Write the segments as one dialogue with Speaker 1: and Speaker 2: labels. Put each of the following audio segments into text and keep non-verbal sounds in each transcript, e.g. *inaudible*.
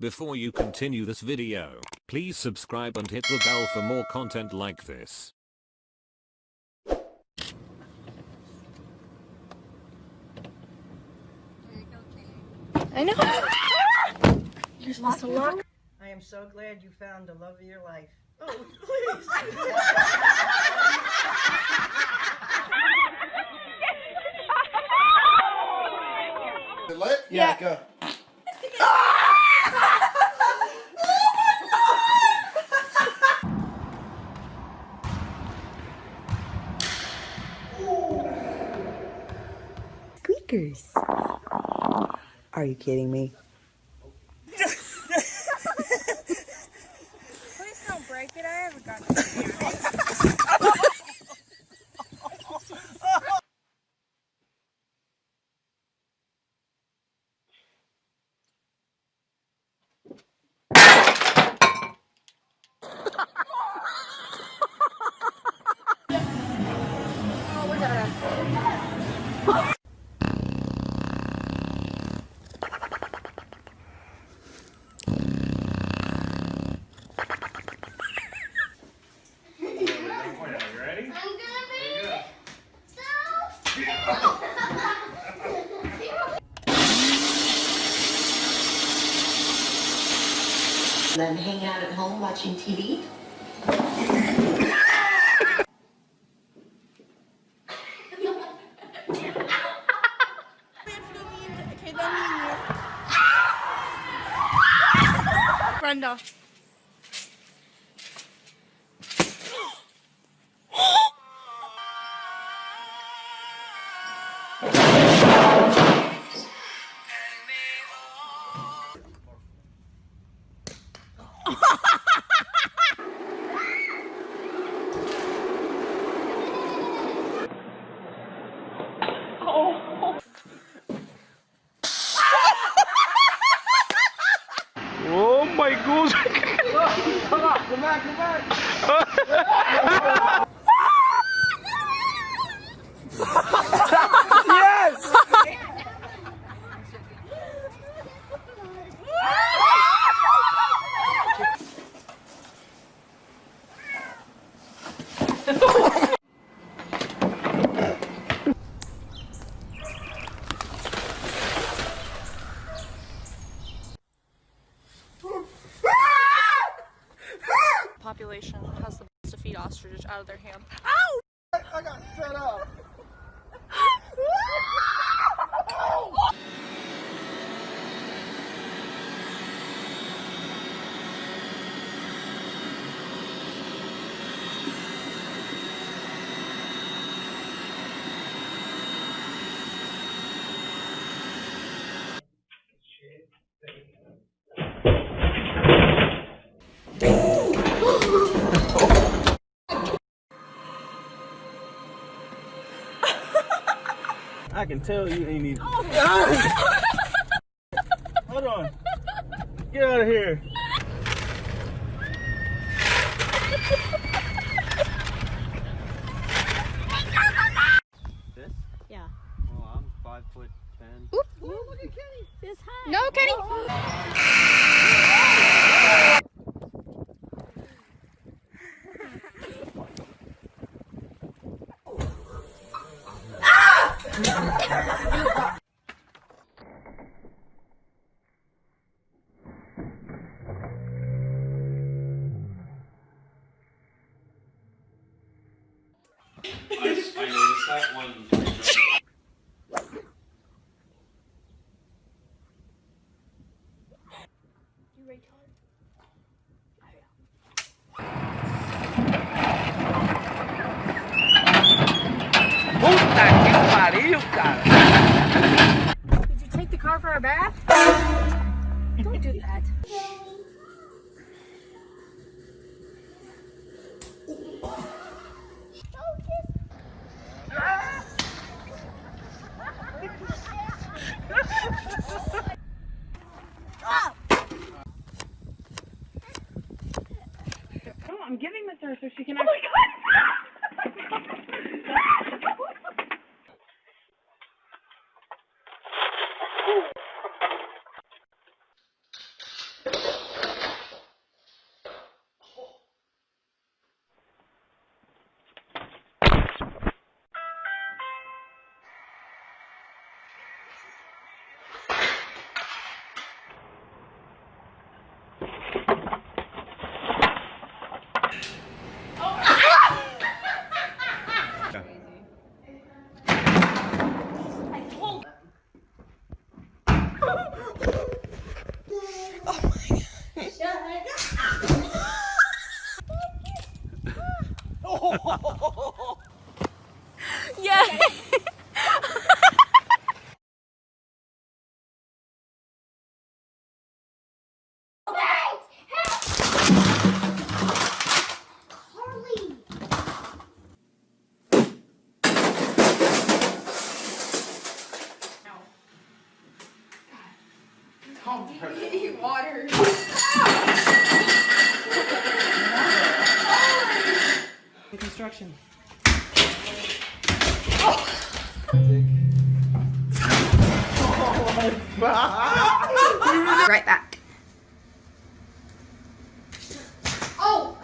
Speaker 1: Before you continue this video, please subscribe and hit the bell for more content like this.
Speaker 2: I know. You're supposed to.
Speaker 3: I am so glad you found the love of your life. Oh, please. *laughs*
Speaker 4: Lit? Yeah, go.
Speaker 5: Squeakers. Are you kidding me?
Speaker 6: Then hang out at home watching TV? *laughs*
Speaker 2: Brenda.
Speaker 7: My god!
Speaker 2: Population has the best to feed ostriches out of their hand.
Speaker 4: I got set up.
Speaker 7: Can tell you ain't even. *laughs* Hold on. Get out of here.
Speaker 8: This?
Speaker 2: Yeah.
Speaker 8: Well, I'm five foot ten.
Speaker 2: No, Kenny.
Speaker 8: I,
Speaker 9: Que pariu, cara!
Speaker 2: Did you take the car for a bath? Don't do that.
Speaker 3: I'm giving this to her so she can. Oh production. *laughs*
Speaker 2: Right back. Oh!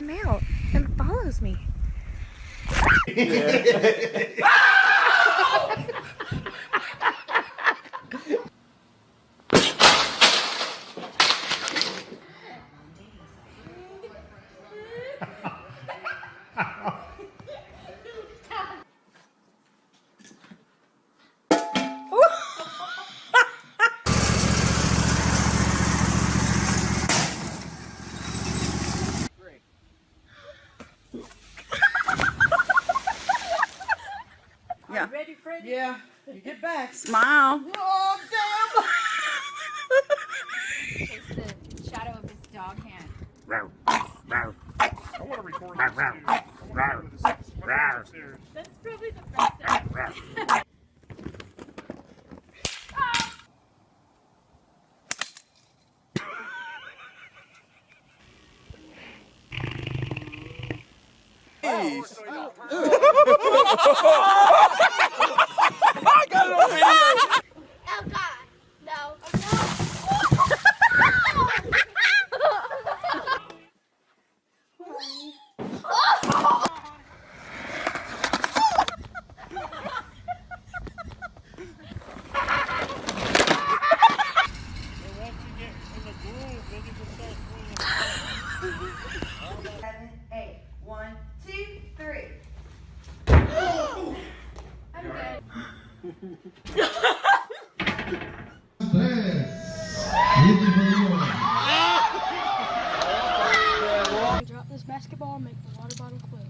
Speaker 2: Mail and follows me.
Speaker 3: Yeah. *laughs* Ready, Freddy? Yeah. You get back.
Speaker 2: Smile.
Speaker 3: Oh, damn!
Speaker 2: It's the shadow of his dog hand. That's probably the best thing. Oh God, no.
Speaker 3: Seven, eight. One, two, three.
Speaker 2: I'm good. Drop this basketball and make the water bottle quit.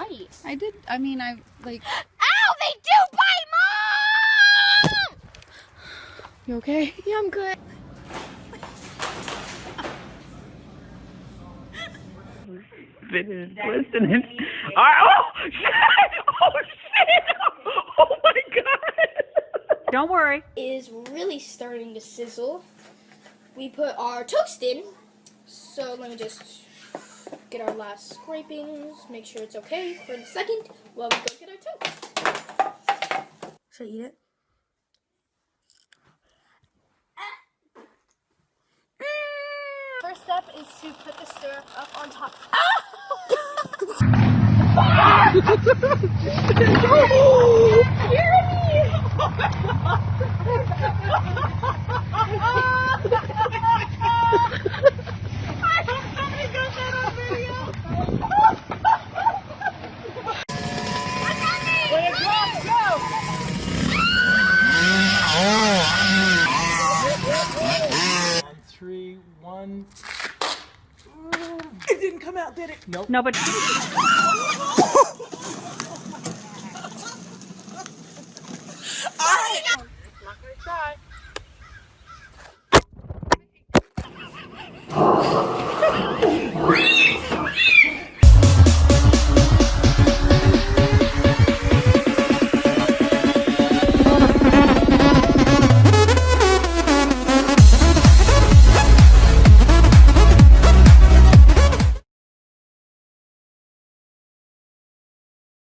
Speaker 2: Bite. I did. I mean, I like. Ow! They do bite, mom. You okay? Yeah, I'm good.
Speaker 9: listening. All right. Oh shit! *laughs* Oh shit! *laughs* Oh my god!
Speaker 10: Don't worry.
Speaker 2: is really starting to sizzle. We put our toast in. So let me just get our last scrapings, make sure it's okay for the second while we go get our toast. Should I eat it? Ah! First step is to put the syrup up on top. *laughs*
Speaker 7: three, one.
Speaker 3: It didn't come out, did it? Nope.
Speaker 10: No, but. I... Not gonna try.